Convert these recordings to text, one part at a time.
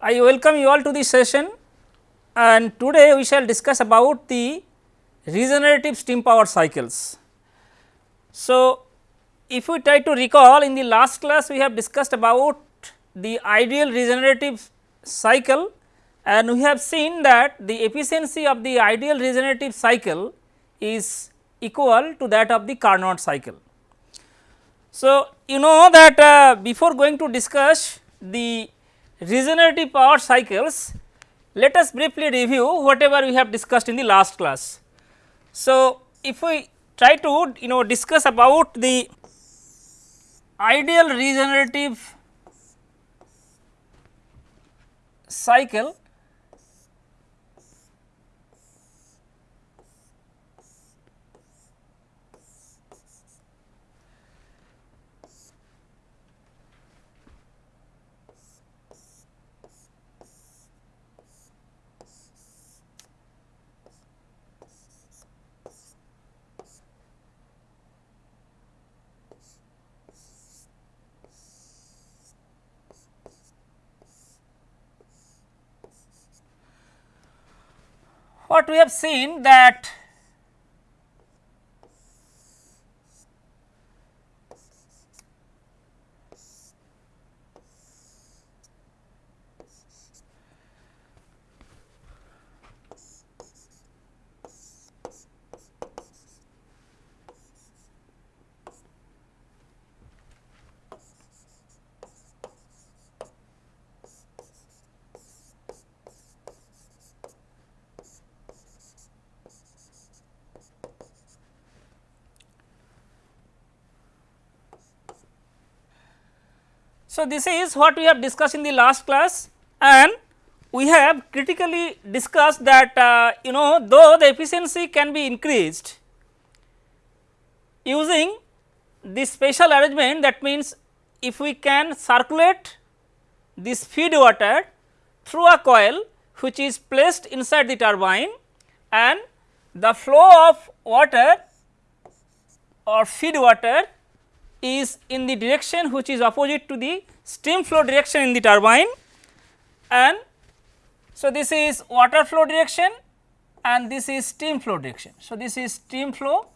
I welcome you all to this session and today we shall discuss about the regenerative steam power cycles. So, if we try to recall in the last class we have discussed about the ideal regenerative cycle and we have seen that the efficiency of the ideal regenerative cycle is equal to that of the Carnot cycle. So, you know that uh, before going to discuss the regenerative power cycles, let us briefly review whatever we have discussed in the last class. So, if we try to you know discuss about the ideal regenerative cycle what we have seen that So, this is what we have discussed in the last class and we have critically discussed that uh, you know though the efficiency can be increased using this special arrangement that means if we can circulate this feed water through a coil which is placed inside the turbine and the flow of water or feed water is in the direction which is opposite to the steam flow direction in the turbine and so this is water flow direction and this is steam flow direction. So, this is steam flow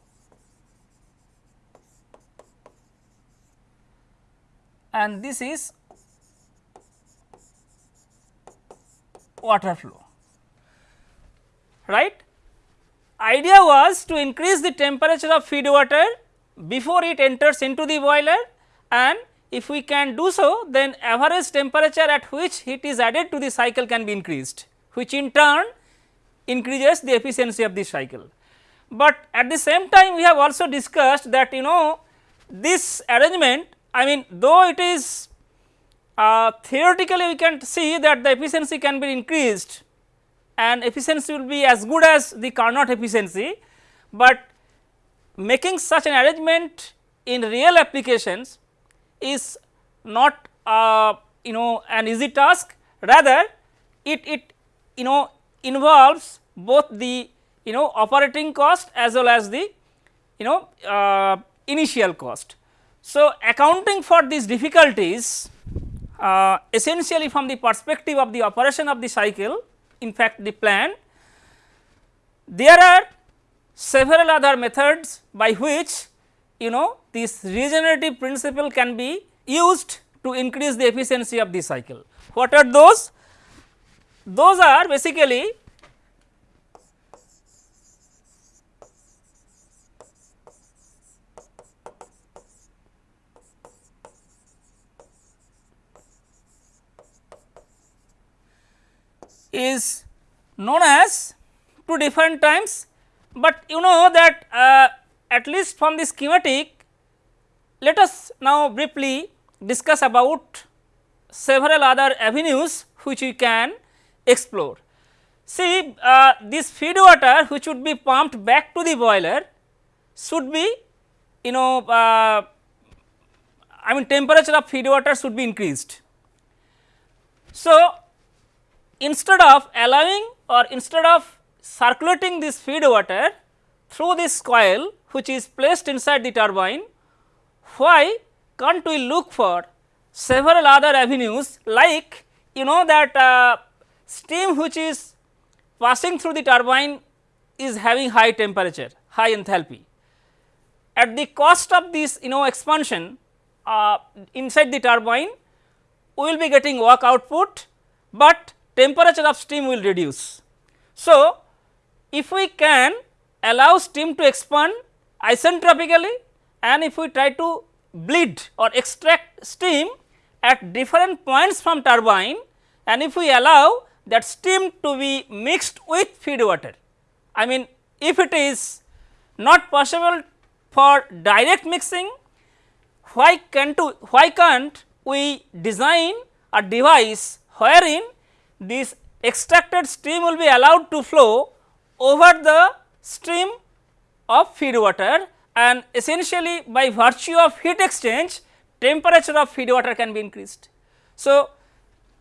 and this is water flow right. Idea was to increase the temperature of feed water before it enters into the boiler and if we can do so then average temperature at which heat is added to the cycle can be increased which in turn increases the efficiency of the cycle. But at the same time we have also discussed that you know this arrangement I mean though it is uh, theoretically we can see that the efficiency can be increased and efficiency will be as good as the Carnot efficiency, but making such an arrangement in real applications is not uh, you know an easy task rather it it you know involves both the you know operating cost as well as the you know uh, initial cost. So, accounting for these difficulties uh, essentially from the perspective of the operation of the cycle in fact the plant there are several other methods by which you know this regenerative principle can be used to increase the efficiency of the cycle. What are those? Those are basically is known as two different times but you know that uh, at least from the schematic let us now briefly discuss about several other avenues which we can explore. See uh, this feed water which would be pumped back to the boiler should be you know uh, I mean temperature of feed water should be increased. So, instead of allowing or instead of circulating this feed water through this coil which is placed inside the turbine, why can't we look for several other avenues like you know that uh, steam which is passing through the turbine is having high temperature, high enthalpy. At the cost of this you know expansion uh, inside the turbine, we will be getting work output, but temperature of steam will reduce. So, if we can allow steam to expand isentropically and if we try to bleed or extract steam at different points from turbine and if we allow that steam to be mixed with feed water. I mean if it is not possible for direct mixing, why can't why can't we design a device wherein this extracted steam will be allowed to flow over the stream of feed water and essentially by virtue of heat exchange temperature of feed water can be increased. So,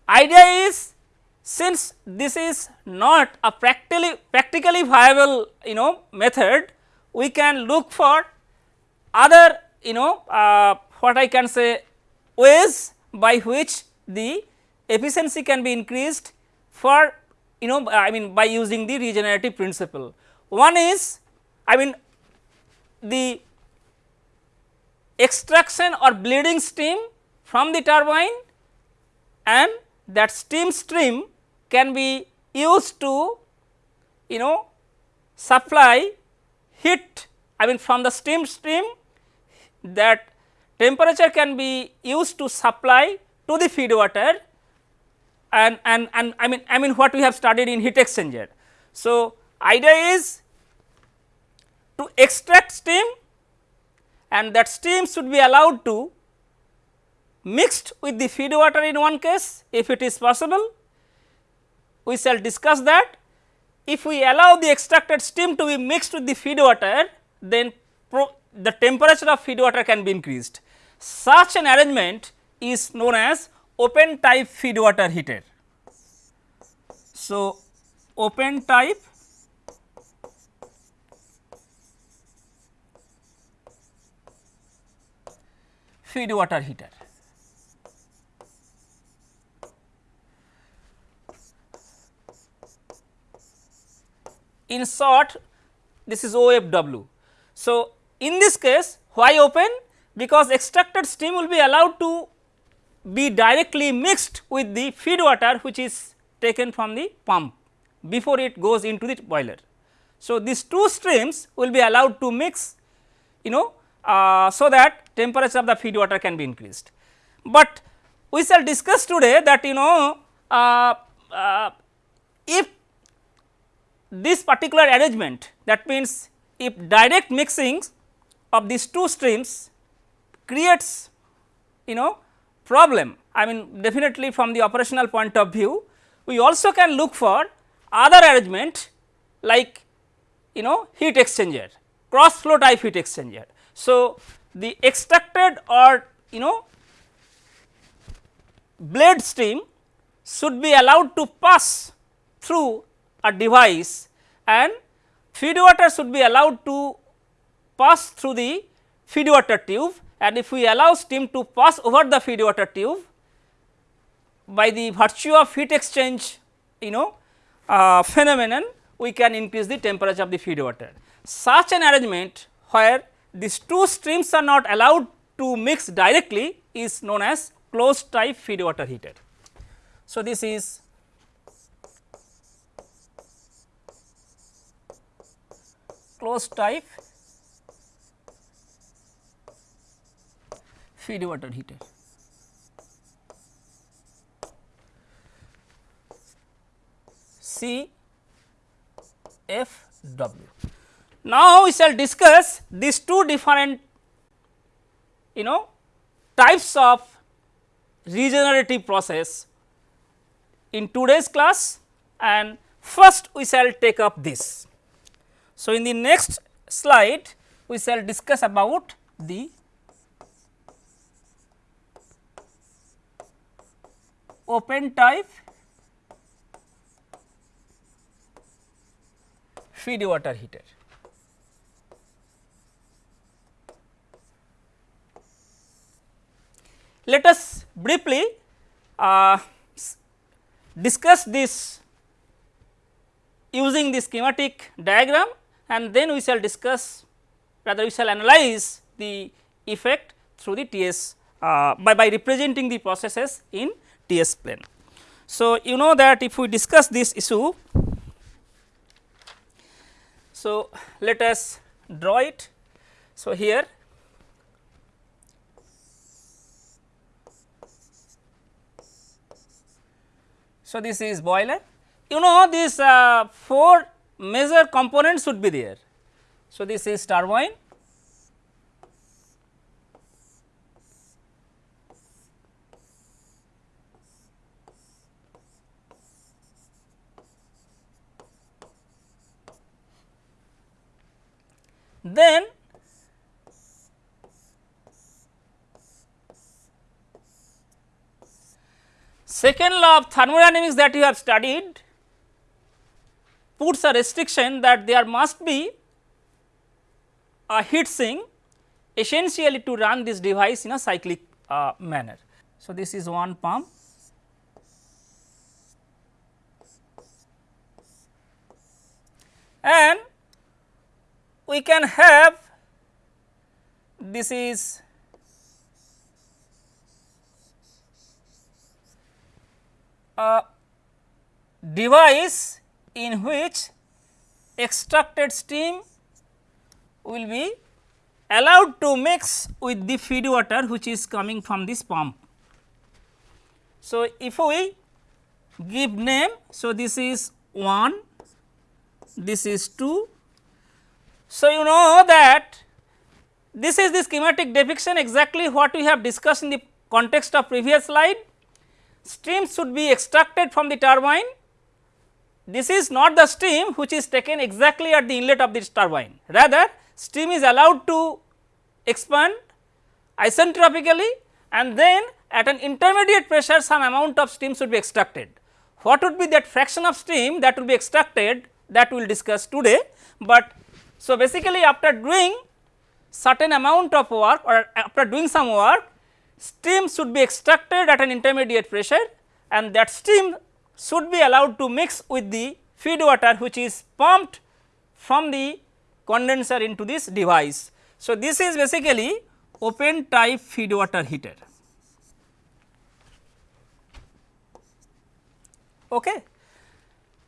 idea is since this is not a practically practically viable you know method we can look for other you know uh, what I can say ways by which the efficiency can be increased for you know I mean by using the regenerative principle. One is I mean the extraction or bleeding steam from the turbine and that steam stream can be used to you know supply heat I mean from the steam stream that temperature can be used to supply to the feed water and, and, and I mean I mean what we have studied in heat exchanger. So, idea is to extract steam and that steam should be allowed to mixed with the feed water in one case if it is possible. We shall discuss that. If we allow the extracted steam to be mixed with the feed water then the temperature of feed water can be increased. Such an arrangement is known as open type feed water heater. So, open type feed water heater. In short this is OFW. So, in this case why open? Because extracted steam will be allowed to be directly mixed with the feed water which is taken from the pump before it goes into the boiler. So, these two streams will be allowed to mix you know uh, so that temperature of the feed water can be increased. But we shall discuss today that you know uh, uh, if this particular arrangement that means if direct mixing of these two streams creates you know problem I mean definitely from the operational point of view we also can look for other arrangement like you know heat exchanger cross flow type heat exchanger. So, the extracted or you know blade stream should be allowed to pass through a device and feed water should be allowed to pass through the feed water tube and if we allow steam to pass over the feed water tube by the virtue of heat exchange you know uh, phenomenon we can increase the temperature of the feed water. Such an arrangement where these two streams are not allowed to mix directly is known as closed type feed water heater. So, this is closed type feed water heater. C F W. Now, we shall discuss these two different you know types of regenerative process in today's class and first we shall take up this. So, in the next slide we shall discuss about the open type feed water heater. Let us briefly uh, discuss this using the schematic diagram and then we shall discuss rather we shall analyze the effect through the TS uh, by, by representing the processes in TS plane. So, you know that if we discuss this issue, so let us draw it. So, here So, this is boiler. You know these uh, 4 major components should be there. So, this is turbine, then Second law of thermodynamics that you have studied puts a restriction that there must be a heat sink essentially to run this device in a cyclic uh, manner. So, this is one pump and we can have this is a device in which extracted steam will be allowed to mix with the feed water which is coming from this pump. So, if we give name, so this is 1, this is 2. So, you know that this is the schematic depiction exactly what we have discussed in the context of previous slide steam should be extracted from the turbine. This is not the steam which is taken exactly at the inlet of this turbine, rather steam is allowed to expand isentropically and then at an intermediate pressure some amount of steam should be extracted. What would be that fraction of steam that will be extracted that we will discuss today, but so basically after doing certain amount of work or after doing some work steam should be extracted at an intermediate pressure and that steam should be allowed to mix with the feed water which is pumped from the condenser into this device. So, this is basically open type feed water heater. Okay.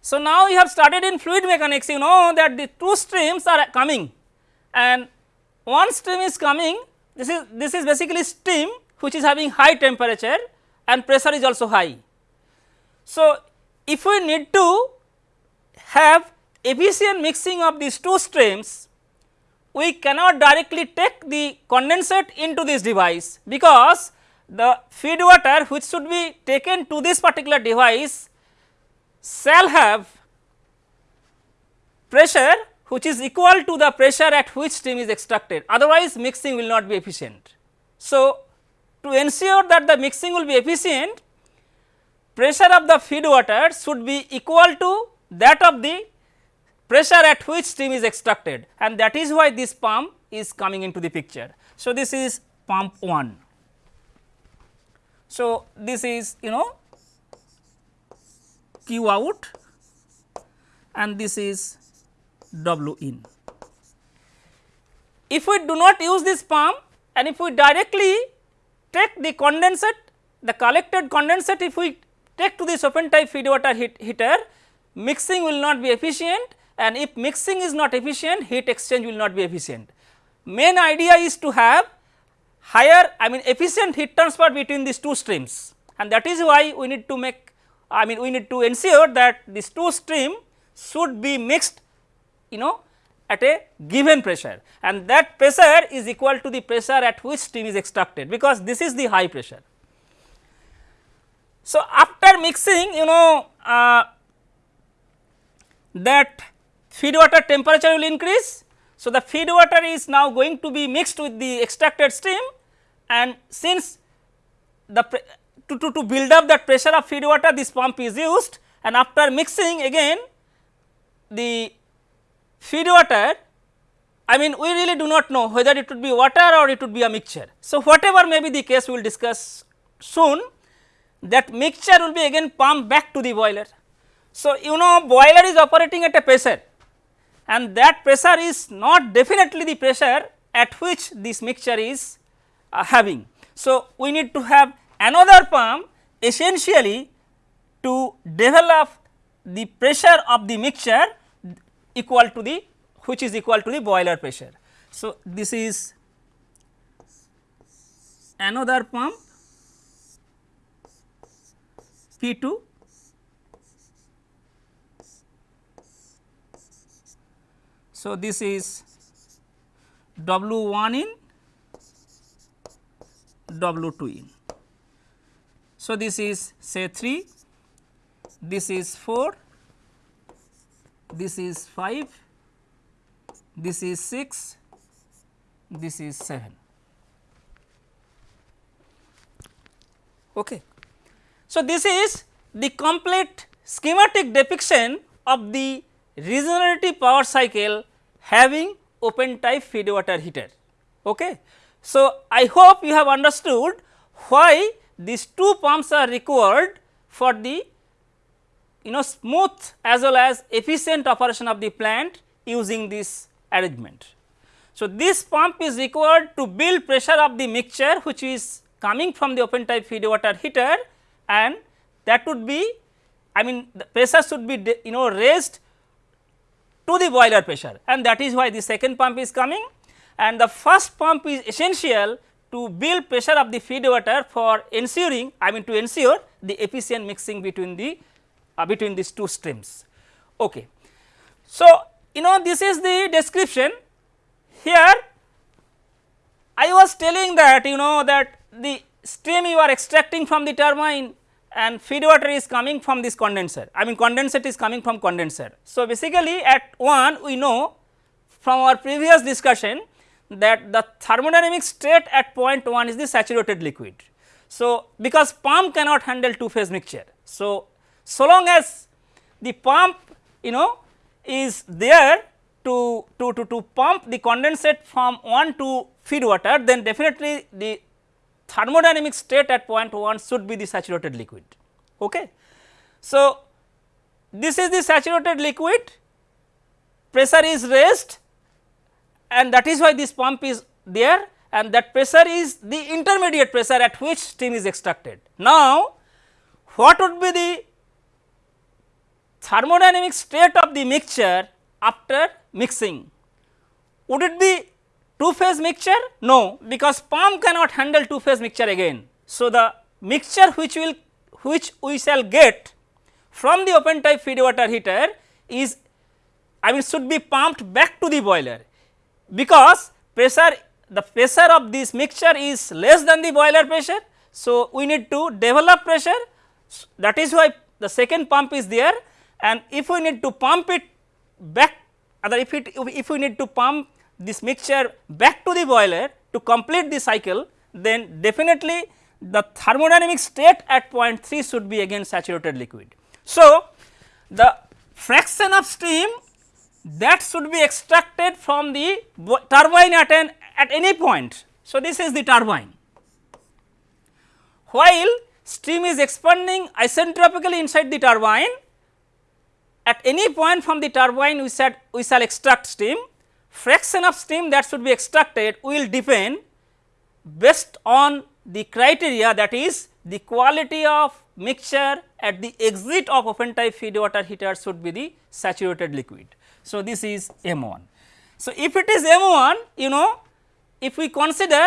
So, now you have started in fluid mechanics you know that the two streams are coming and one stream is coming this is this is basically steam which is having high temperature and pressure is also high. So, if we need to have efficient mixing of these two streams, we cannot directly take the condensate into this device because the feed water which should be taken to this particular device shall have pressure which is equal to the pressure at which steam is extracted otherwise mixing will not be efficient. So, to ensure that the mixing will be efficient, pressure of the feed water should be equal to that of the pressure at which steam is extracted and that is why this pump is coming into the picture. So, this is pump 1. So, this is you know Q out and this is W in. If we do not use this pump and if we directly take the condensate, the collected condensate if we take to this open type feed water heat heater, mixing will not be efficient and if mixing is not efficient, heat exchange will not be efficient. Main idea is to have higher I mean efficient heat transfer between these two streams and that is why we need to make I mean we need to ensure that these two stream should be mixed you know at a given pressure and that pressure is equal to the pressure at which steam is extracted because this is the high pressure. So, after mixing you know uh, that feed water temperature will increase. So, the feed water is now going to be mixed with the extracted steam and since the to, to, to build up that pressure of feed water this pump is used and after mixing again the feed water I mean we really do not know whether it would be water or it would be a mixture. So, whatever may be the case we will discuss soon that mixture will be again pumped back to the boiler. So, you know boiler is operating at a pressure and that pressure is not definitely the pressure at which this mixture is uh, having. So, we need to have another pump essentially to develop the pressure of the mixture equal to the which is equal to the boiler pressure. So, this is another pump P 2 So, this is W 1 in W 2 in. So, this is say 3, this is 4, this is 5, this is 6, this is 7. Okay. So, this is the complete schematic depiction of the regenerative power cycle having open type feed water heater. Okay. So, I hope you have understood why these two pumps are required for the you know smooth as well as efficient operation of the plant using this arrangement. So, this pump is required to build pressure of the mixture which is coming from the open type feed water heater and that would be I mean the pressure should be you know raised to the boiler pressure and that is why the second pump is coming and the first pump is essential to build pressure of the feed water for ensuring I mean to ensure the efficient mixing between the uh, between these two streams. Okay. So, you know this is the description here I was telling that you know that the stream you are extracting from the turbine and feed water is coming from this condenser I mean condensate is coming from condenser. So, basically at 1 we know from our previous discussion that the thermodynamic state at point 1 is the saturated liquid. So, because pump cannot handle two phase mixture. So, so long as the pump you know is there to, to, to, to pump the condensate from 1 to feed water then definitely the thermodynamic state at point 1 should be the saturated liquid. Okay. So, this is the saturated liquid pressure is raised and that is why this pump is there and that pressure is the intermediate pressure at which steam is extracted. Now, what would be the thermodynamic state of the mixture after mixing? Would it be two phase mixture? No, because pump cannot handle two phase mixture again. So, the mixture which will which we shall get from the open type feed water heater is I mean should be pumped back to the boiler because pressure the pressure of this mixture is less than the boiler pressure. So, we need to develop pressure that is why the second pump is there and if we need to pump it back other if it if we need to pump this mixture back to the boiler to complete the cycle then definitely the thermodynamic state at point 3 should be again saturated liquid. So, the fraction of steam that should be extracted from the turbine at an at any point. So, this is the turbine. While steam is expanding isentropically inside the turbine at any point from the turbine we said we shall extract steam fraction of steam that should be extracted will depend based on the criteria that is the quality of mixture at the exit of open type feed water heater should be the saturated liquid. So, this is M 1. So, if it is M 1 you know if we consider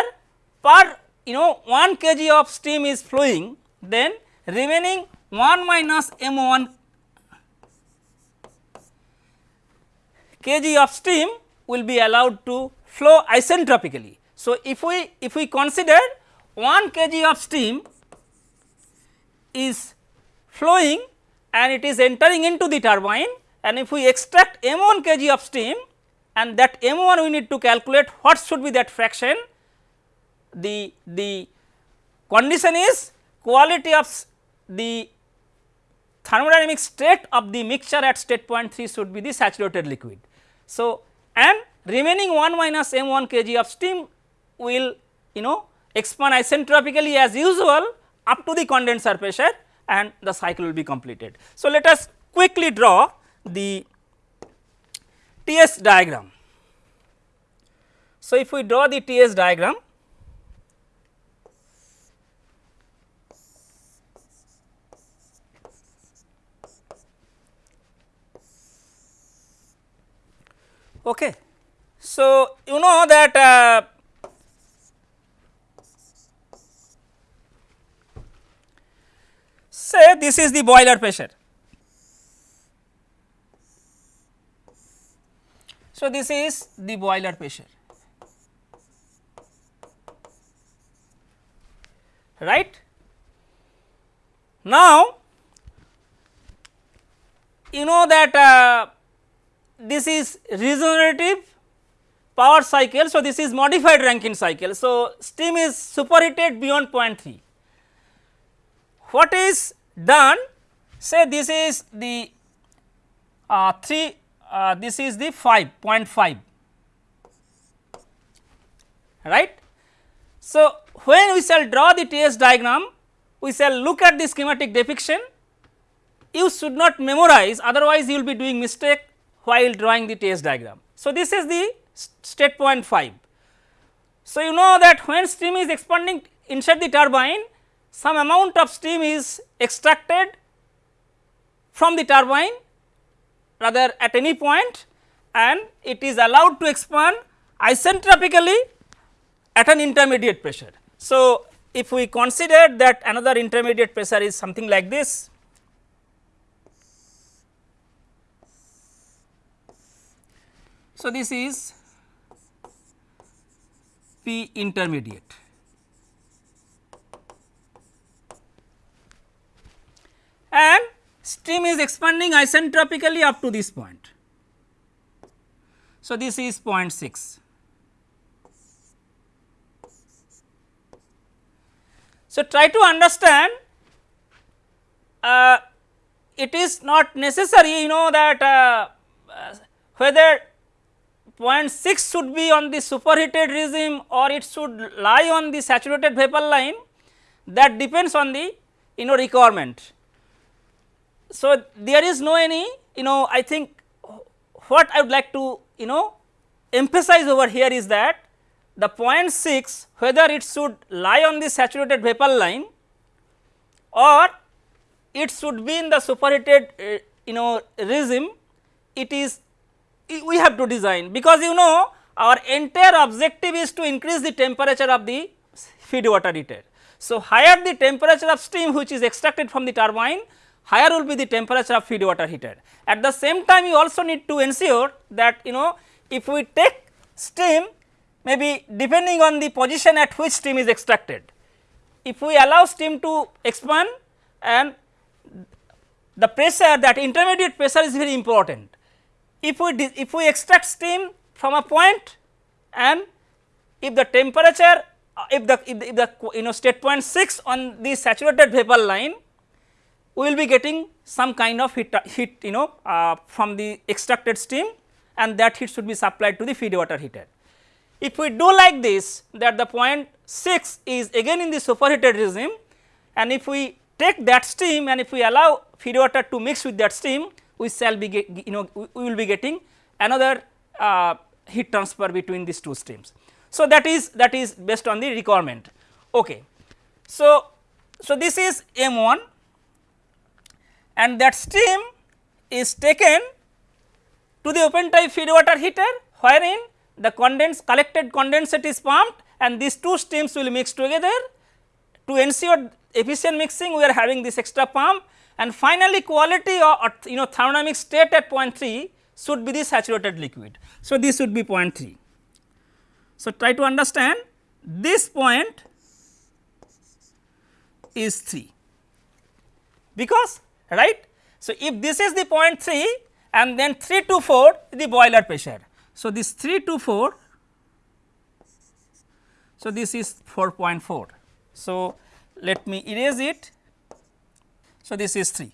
per you know 1 kg of steam is flowing then remaining 1 minus M 1 kg of steam will be allowed to flow isentropically. So, if we if we consider 1 kg of steam is flowing and it is entering into the turbine and if we extract m 1 kg of steam and that m 1 we need to calculate what should be that fraction the the condition is quality of the thermodynamic state of the mixture at state point 3 should be the saturated liquid. So, and remaining 1 minus m 1 kg of steam will you know expand isentropically as usual up to the condenser pressure and the cycle will be completed. So, let us quickly draw the TS diagram. So, if we draw the TS diagram Okay. So, you know that uh, say this is the boiler pressure. So, this is the boiler pressure right. Now, you know that uh, this is regenerative power cycle. So, this is modified Rankine cycle. So, steam is superheated beyond 0.3. What is done say this is the uh, 3 uh, this is the 5.5 right. So, when we shall draw the TS diagram we shall look at the schematic depiction you should not memorize otherwise you will be doing mistake while drawing the TS diagram. So, this is the state point 5. So, you know that when steam is expanding inside the turbine some amount of steam is extracted from the turbine rather at any point and it is allowed to expand isentropically at an intermediate pressure. So, if we consider that another intermediate pressure is something like this So, this is P intermediate. And stream is expanding isentropically up to this point. So, this is 0.6. So, try to understand uh, it is not necessary you know that uh, uh, whether 0.6 should be on the superheated regime or it should lie on the saturated vapor line that depends on the you know requirement. So, there is no any you know I think what I would like to you know emphasize over here is that the 6 whether it should lie on the saturated vapor line or it should be in the superheated uh, you know regime it is we have to design because you know our entire objective is to increase the temperature of the feed water heater. So, higher the temperature of steam which is extracted from the turbine higher will be the temperature of feed water heater. At the same time you also need to ensure that you know if we take steam maybe depending on the position at which steam is extracted. If we allow steam to expand and the pressure that intermediate pressure is very important if we if we extract steam from a point and if the temperature uh, if the, if the, if the you know state point 6 on the saturated vapor line we will be getting some kind of heat, heat you know uh, from the extracted steam and that heat should be supplied to the feed water heater. If we do like this that the point 6 is again in the superheated regime and if we take that steam and if we allow feed water to mix with that steam we shall be get, you know we will be getting another uh, heat transfer between these two streams. So, that is that is based on the requirement. Okay. So, so this is M 1 and that steam is taken to the open type feed water heater wherein the condense collected condensate is pumped and these two streams will mix together to ensure efficient mixing we are having this extra pump and finally, quality or you know thermodynamic state at 0.3 should be the saturated liquid. So, this should be 0.3. So, try to understand this point is 3 because right. So, if this is the 0.3 and then 3 to 4 the boiler pressure. So, this 3 to 4 so this is 4.4. So, let me erase it so, this is 3,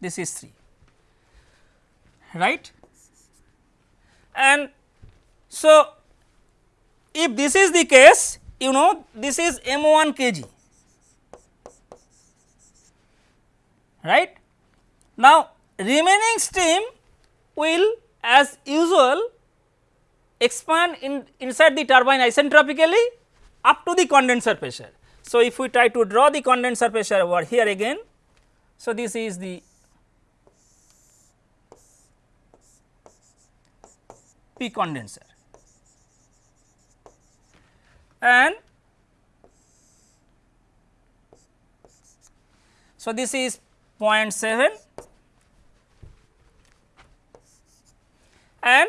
this is 3 right and so if this is the case you know this is M 1 kg right. Now, remaining steam will as usual expand in inside the turbine isentropically up to the condenser pressure. So, if we try to draw the condenser pressure over here again, so this is the P condenser and so this is 0.7 and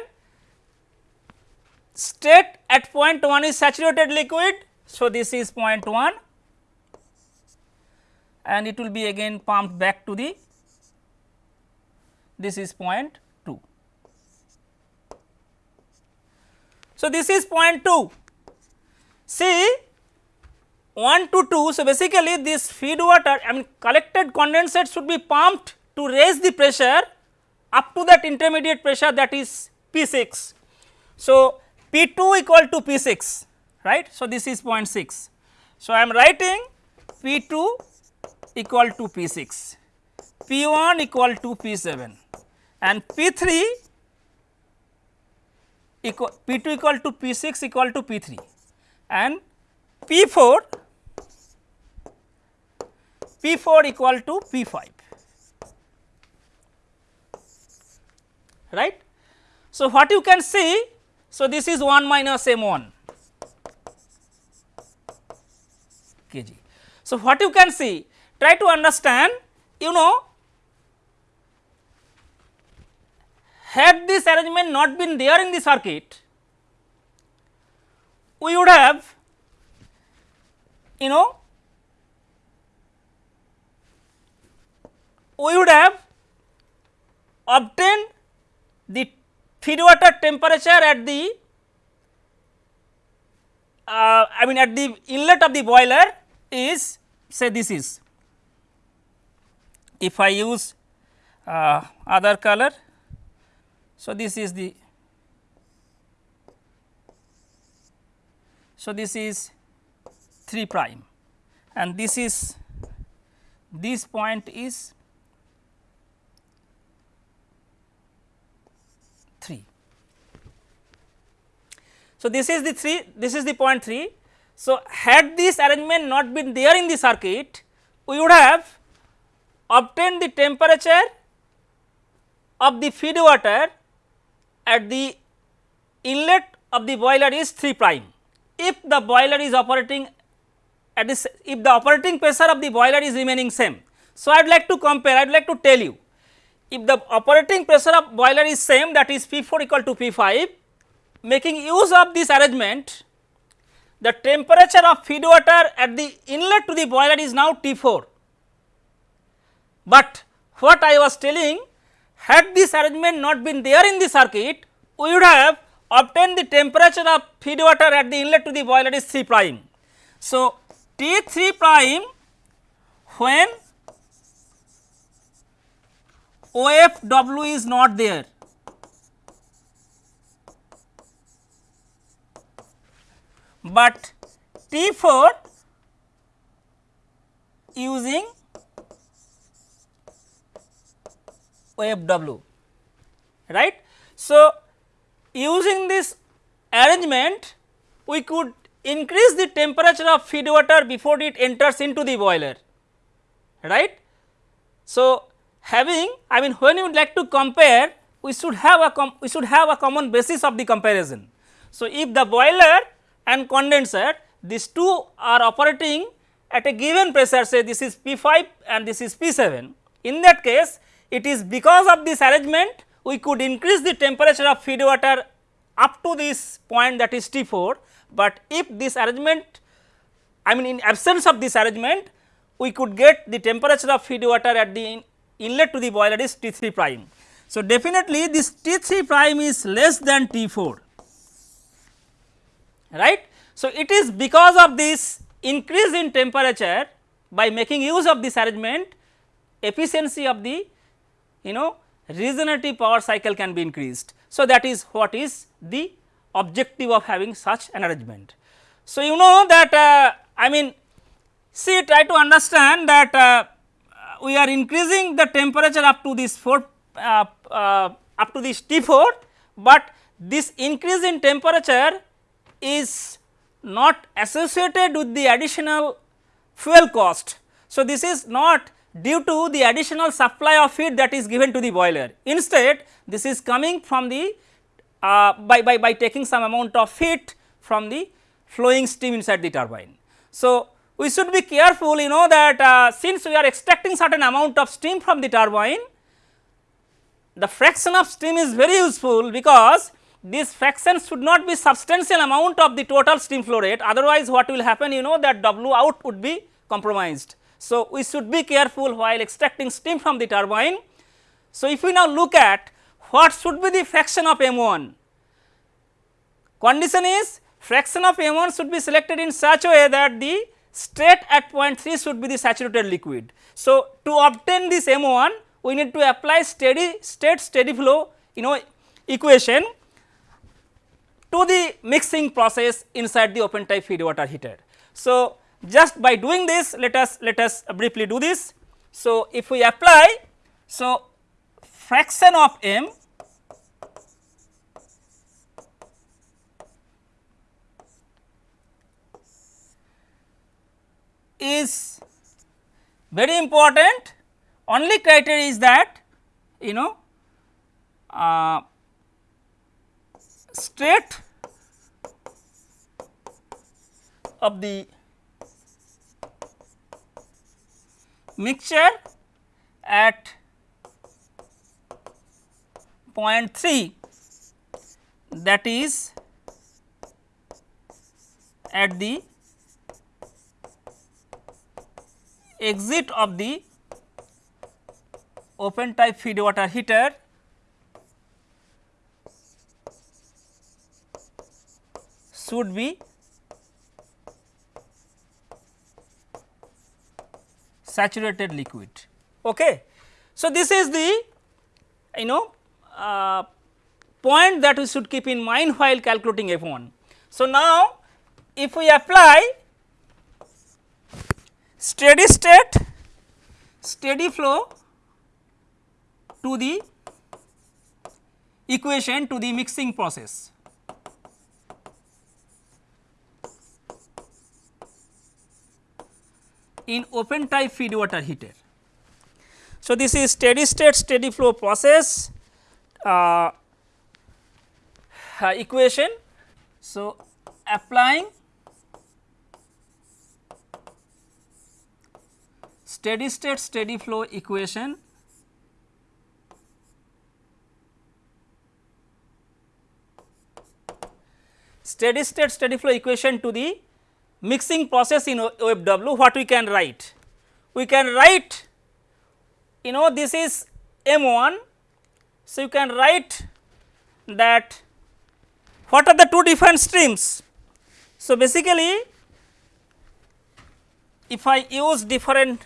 state at point 1 is saturated liquid. So, this is point 1 and it will be again pumped back to the this is point 2. So, this is point 2 see 1 to 2. So, basically this feed water I mean collected condensate should be pumped to raise the pressure up to that intermediate pressure that is P 6. So, P 2 equal to P 6 right. So, this is 0.6. So, I am writing P 2 equal to P 6, P 1 equal to P 7 and P 3 equal P 2 equal to P 6 equal to P 3 and P 4 P 4 equal to P 5 right. So, what you can see so, this is 1 minus m 1 kg. So, what you can see try to understand you know had this arrangement not been there in the circuit we would have you know we would have obtained the feed water temperature at the uh, I mean at the inlet of the boiler is say this is if I use uh, other color. So, this is the so this is 3 prime and this is this point is 3. So, this is the 3 this is the point 3. So, had this arrangement not been there in the circuit we would have obtained the temperature of the feed water at the inlet of the boiler is 3 prime. If the boiler is operating at this if the operating pressure of the boiler is remaining same. So, I would like to compare I would like to tell you if the operating pressure of boiler is same that is P 4 equal to P 5 making use of this arrangement the temperature of feed water at the inlet to the boiler is now T 4. But what I was telling had this arrangement not been there in the circuit we would have obtained the temperature of feed water at the inlet to the boiler is 3 prime. So, T 3 prime when OFW is not there. But T4 using OFW right. So, using this arrangement we could increase the temperature of feed water before it enters into the boiler right. So, having I mean when you would like to compare we should have a we should have a common basis of the comparison. So, if the boiler and condenser these two are operating at a given pressure say this is P 5 and this is P 7 in that case it is because of this arrangement we could increase the temperature of feed water up to this point that is T 4, but if this arrangement I mean in absence of this arrangement we could get the temperature of feed water at the inlet to the boiler is T 3 prime. So, definitely this T 3 prime is less than T 4 right. So, it is because of this increase in temperature by making use of this arrangement efficiency of the you know regenerative power cycle can be increased. So, that is what is the objective of having such an arrangement. So, you know that uh, I mean see try to understand that uh, we are increasing the temperature up to this 4 uh, uh, up to this T 4, but this increase in temperature is not associated with the additional fuel cost. So, this is not due to the additional supply of heat that is given to the boiler. Instead, this is coming from the uh, by, by, by taking some amount of heat from the flowing steam inside the turbine. So, we should be careful you know that uh, since we are extracting certain amount of steam from the turbine, the fraction of steam is very useful because this fraction should not be substantial amount of the total steam flow rate otherwise what will happen you know that W out would be compromised. So, we should be careful while extracting steam from the turbine. So, if we now look at what should be the fraction of M1, condition is fraction of M1 should be selected in such a way that the state at point 3 should be the saturated liquid. So, to obtain this M1 we need to apply steady state steady flow you know equation to the mixing process inside the open type feed water heater. So, just by doing this let us let us briefly do this. So, if we apply so fraction of m is very important only criteria is that you know uh, state of the mixture at point 3 that is at the exit of the open type feed water heater should be saturated liquid. Okay. So, this is the you know uh, point that we should keep in mind while calculating F 1. So, now if we apply steady state steady flow to the equation to the mixing process. In open type feed water heater. So, this is steady state steady flow process uh, uh, equation. So, applying steady state steady flow equation steady state steady flow equation to the mixing process in OFW what we can write? We can write you know this is M1. So, you can write that what are the two different streams. So, basically if I use different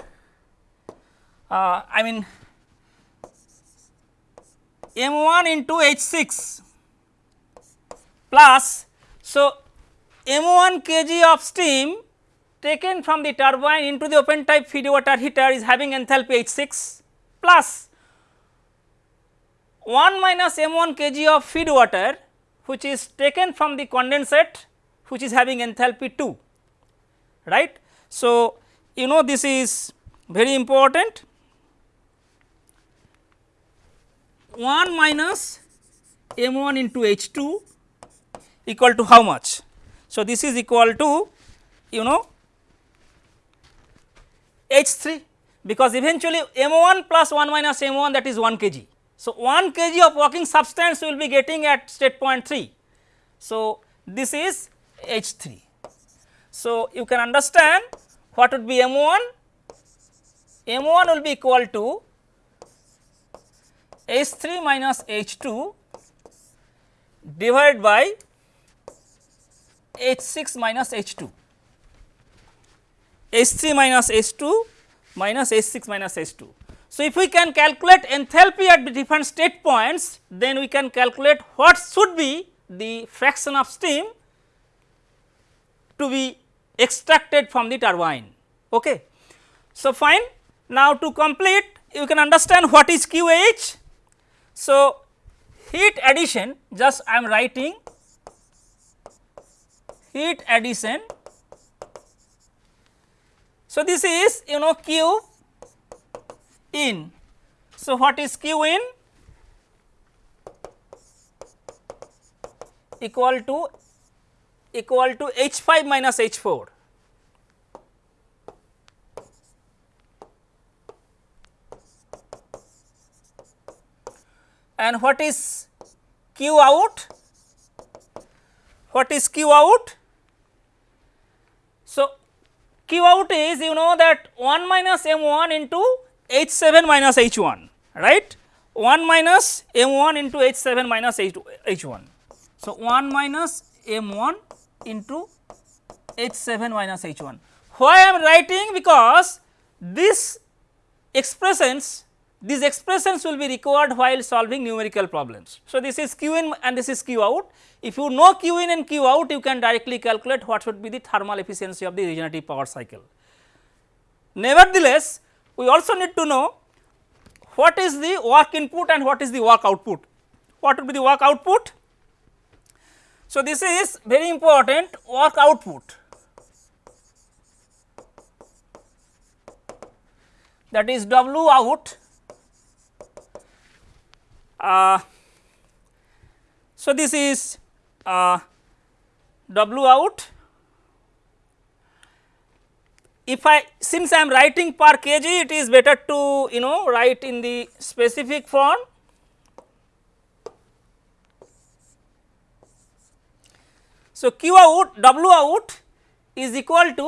uh, I mean M1 into H6 plus so M1 kg of steam taken from the turbine into the open type feed water heater is having enthalpy H6 plus 1 minus M1 kg of feed water which is taken from the condensate which is having enthalpy 2 right. So, you know this is very important 1 minus M1 into H2 equal to how much so, this is equal to you know H 3 because eventually M 1 plus 1 minus M 1 that is 1 kg. So, 1 kg of working substance will be getting at state point 3. So, this is H 3. So, you can understand what would be M 1 M 1 will be equal to H 3 minus H 2 divided by H 6 minus H 2, H 3 minus H 2 minus H 6 minus H 2. So, if we can calculate enthalpy at the different state points, then we can calculate what should be the fraction of steam to be extracted from the turbine. Okay. So, fine now to complete you can understand what is QH. So, heat addition just I am writing heat addition. So, this is you know Q in. So, what is Q in? Equal to equal to H 5 minus H 4. And what is Q out? What is Q out? Q out is you know that 1 minus m 1 into H 7 minus H 1 right 1 minus m 1 into H 7 minus H 1. So, 1 minus m 1 into H 7 minus H 1. Why I am writing because this expressions these expressions will be required while solving numerical problems. So, this is q in and this is q out. If you know q in and q out, you can directly calculate what should be the thermal efficiency of the regenerative power cycle. Nevertheless, we also need to know what is the work input and what is the work output. What would be the work output? So, this is very important work output that is W out. Uh, so, this is uh, W out. If I since I am writing per kg it is better to you know write in the specific form So, Q out W out is equal to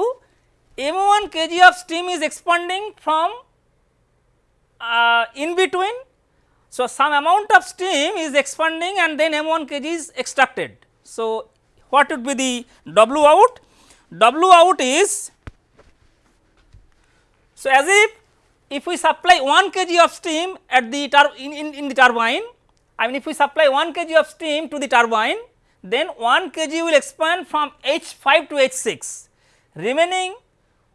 m 1 kg of steam is expanding from uh, in between. So, some amount of steam is expanding and then m 1 kg is extracted. So, what would be the W out? W out is so as if if we supply 1 kg of steam at the in, in, in the turbine I mean if we supply 1 kg of steam to the turbine then 1 kg will expand from H 5 to H 6 remaining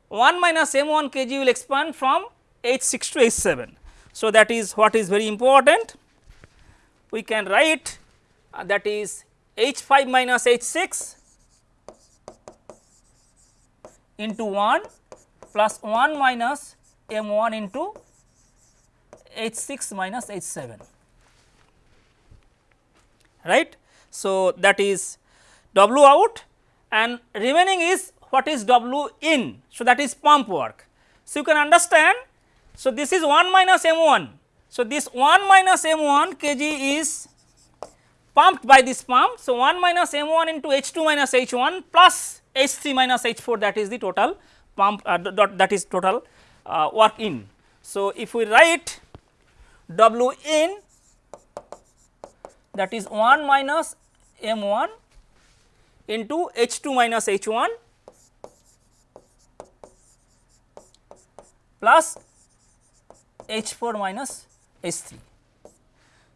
1 minus m 1 kg will expand from H 6 to H 7. So, that is what is very important we can write uh, that is H 5 minus H 6 into 1 plus 1 minus m 1 into H 6 minus H 7 right. So, that is W out and remaining is what is W in. So, that is pump work. So, you can understand. So, this is 1 minus M 1. So, this 1 minus M 1 kg is pumped by this pump. So, 1 minus M 1 into H 2 minus H 1 plus H 3 minus H 4 that is the total pump uh, that is total uh, work in. So, if we write W in that is 1 minus m 1 into h 2 minus h 1 plus h 4 minus h 3.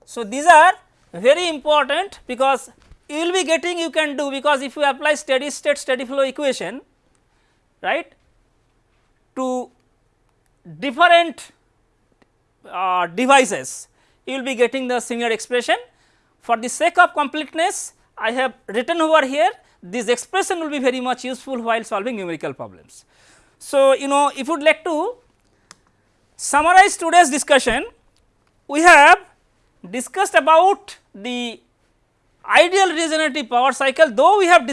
So, these are very important because you will be getting you can do because if you apply steady state steady flow equation right to different uh, devices you will be getting the similar expression for the sake of completeness, I have written over here this expression will be very much useful while solving numerical problems. So, you know if you would like to summarize today's discussion, we have discussed about the ideal regenerative power cycle. Though we have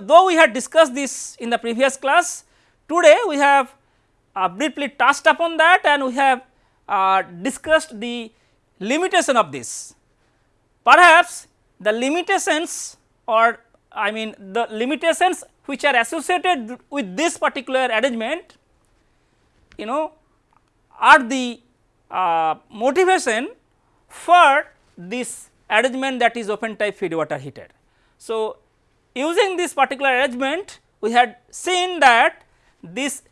though we had discussed this in the previous class today we have uh, briefly touched upon that and we have uh, discussed the limitation of this. Perhaps the limitations or I mean the limitations which are associated with this particular arrangement you know are the uh, motivation for this arrangement that is open type feed water heater. So, using this particular arrangement we had seen that this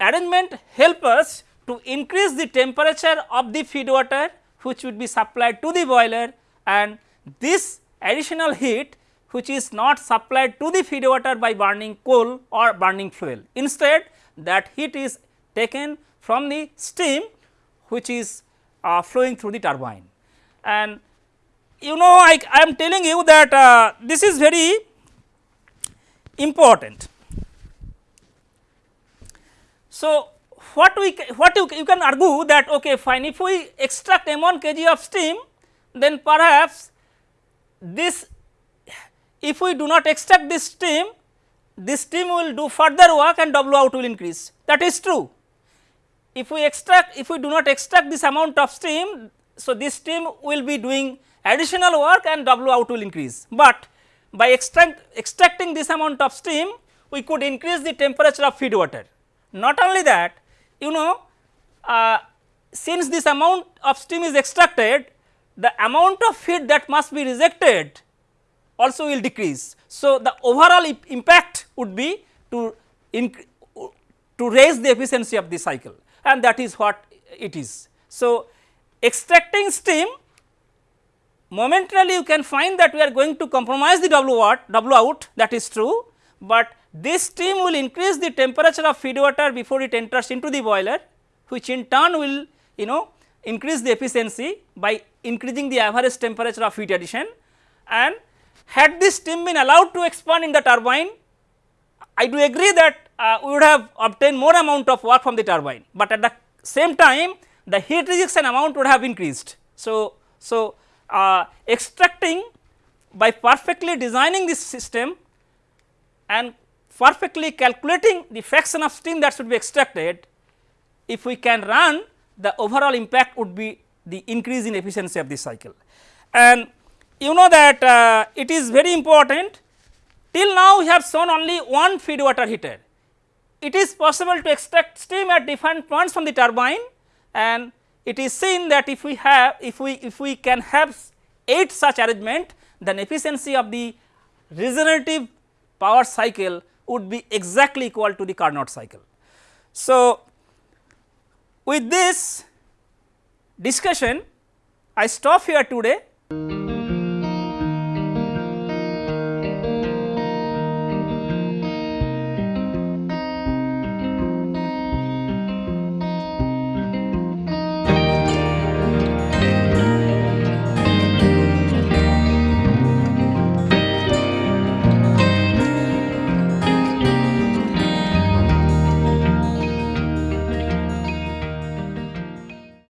arrangement help us to increase the temperature of the feed water which would be supplied to the boiler and this additional heat which is not supplied to the feed water by burning coal or burning fuel. Instead that heat is taken from the steam which is uh, flowing through the turbine. And you know I, I am telling you that uh, this is very important. So, what we what you, you can argue that okay fine if we extract m 1 kg of steam then perhaps this if we do not extract this steam this steam will do further work and W out will increase that is true. If we extract if we do not extract this amount of steam so this steam will be doing additional work and W out will increase, but by extract, extracting this amount of steam we could increase the temperature of feed water. Not only that you know uh, since this amount of steam is extracted the amount of feed that must be rejected also will decrease. So, the overall impact would be to to raise the efficiency of the cycle and that is what it is. So, extracting steam momentarily you can find that we are going to compromise the W out, W out that is true, but this steam will increase the temperature of feed water before it enters into the boiler which in turn will you know increase the efficiency by increasing the average temperature of heat addition and had this steam been allowed to expand in the turbine I do agree that uh, we would have obtained more amount of work from the turbine, but at the same time the heat rejection amount would have increased. So, so uh, extracting by perfectly designing this system and perfectly calculating the fraction of steam that should be extracted, if we can run the overall impact would be the increase in efficiency of the cycle. And you know that uh, it is very important till now we have shown only one feed water heater. It is possible to extract steam at different points from the turbine and it is seen that if we have if we if we can have 8 such arrangement then efficiency of the regenerative power cycle would be exactly equal to the Carnot cycle. So, with this discussion I stop here today.